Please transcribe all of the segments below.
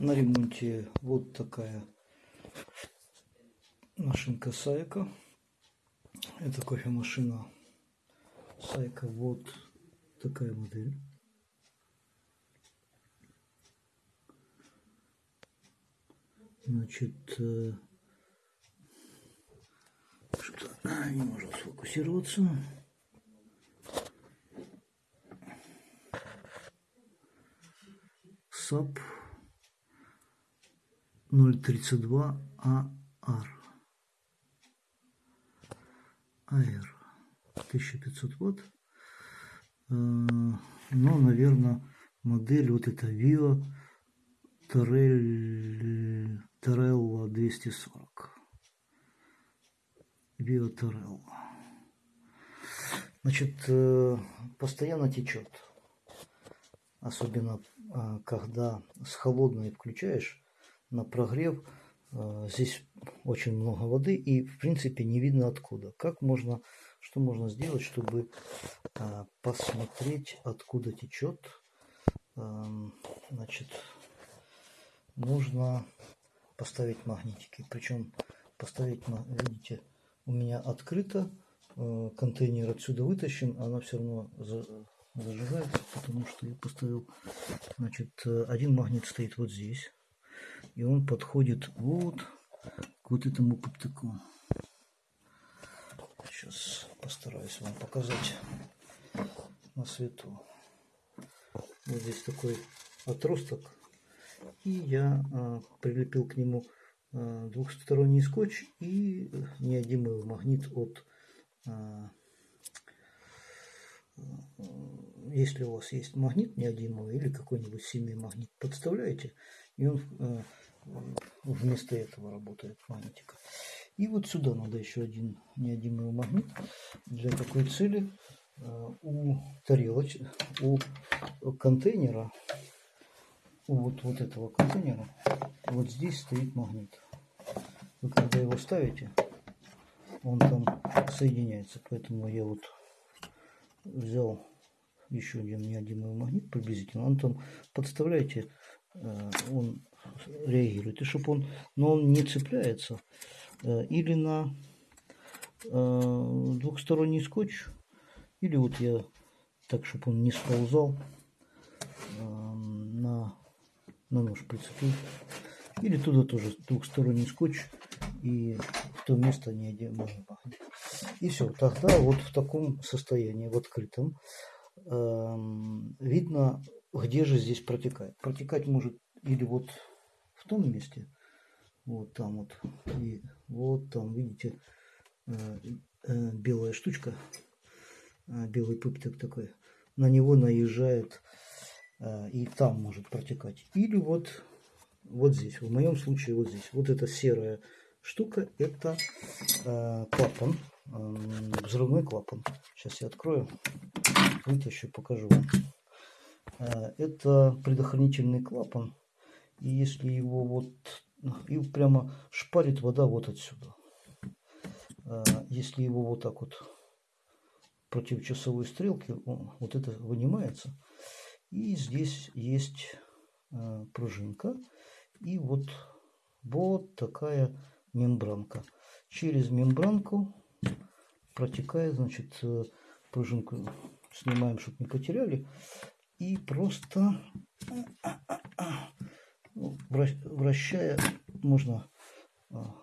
на ремонте вот такая машинка Сайка. Это кофемашина Сайка. Вот такая модель. Значит, э, что не может сфокусироваться. САП 032 АР. АР. 1500 ватт. Но, наверное, модель вот эта Vio Torello 240. Vio Torello. Значит, э, постоянно течет. Особенно, а, когда с холодной включаешь на прогрев, а, здесь очень много воды и в принципе не видно откуда. Как можно, что можно сделать, чтобы а, посмотреть откуда течет? Значит, нужно поставить магнитики. Причем поставить, видите, у меня открыто, контейнер отсюда вытащен, она все равно зажигается, потому что я поставил, значит, один магнит стоит вот здесь, и он подходит вот к вот этому коптыку. Сейчас постараюсь вам показать на свету. Вот здесь такой отросток. И я а, прилепил к нему а, двухсторонний скотч и неодимый магнит от а, если у вас есть магнит неодимовый или какой-нибудь семей магнит, подставляете, и он вместо этого работает магнитика. И вот сюда надо еще один неодимовый магнит. Для такой цели э, у тарелочки, у контейнера, у вот, вот этого контейнера, вот здесь стоит магнит. Вы когда его ставите, он там соединяется. Поэтому я вот взял еще один неодимовый магнит приблизительно. Он там, подставляете, э, он реагирует. И чтобы он, но он не цепляется. Э, или на э, двухсторонний скотч, или вот я так, чтобы он не сползал, на, на нож прицепил. Или туда тоже двухсторонний скотч и в то место не пахнуть. И все, тогда вот в таком состоянии, в открытом, видно, где же здесь протекает. Протекать может или вот в том месте, вот там вот, и вот там, видите, э, э, белая штучка, э, белый пыптик такой, на него наезжает и там может протекать. Или вот, вот здесь, в моем случае вот здесь. Вот эта серая штука, это клапан, взрывной клапан. Сейчас я открою вытащу, покажу вам. Это предохранительный клапан. И если его вот... И прямо шпарит вода вот отсюда. Э, если его вот так вот против часовой стрелки, вот это вынимается. И здесь есть э, пружинка. И вот, вот такая мембранка. Через мембранку протекает, значит, пружинку снимаем, чтобы не потеряли. И просто ну, вращая можно а,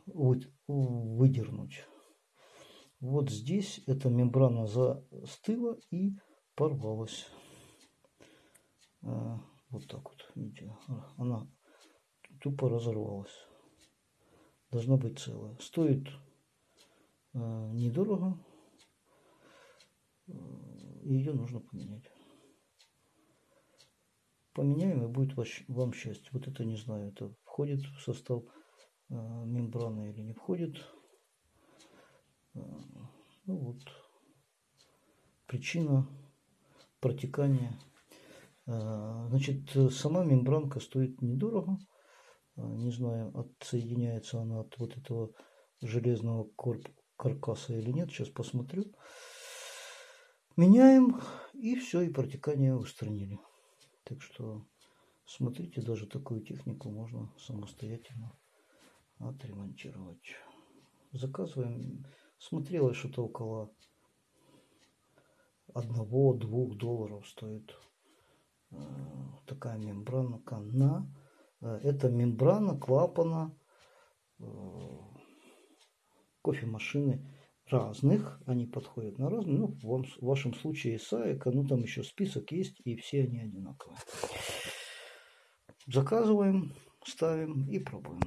выдернуть. Вот здесь эта мембрана застыла и порвалась. А, вот так вот, видите, она тупо разорвалась. Должна быть целая. Стоит а, недорого ее нужно поменять. Поменяем и будет вам счастье. Вот это не знаю, это входит в состав э, мембраны или не входит. Э, ну вот. Причина протекания. Э, значит, сама мембранка стоит недорого. Не знаю, отсоединяется она от вот этого железного каркаса или нет. Сейчас посмотрю. Меняем, и все, и протекание устранили. Так что Смотрите, даже такую технику можно самостоятельно отремонтировать. Заказываем. Смотрела, что-то около одного-двух долларов стоит э, такая мембрана на э, это мембрана клапана э, кофемашины разных они подходят на разные. Ну в вашем случае саека ну там еще список есть и все они одинаковые. Заказываем ставим и пробуем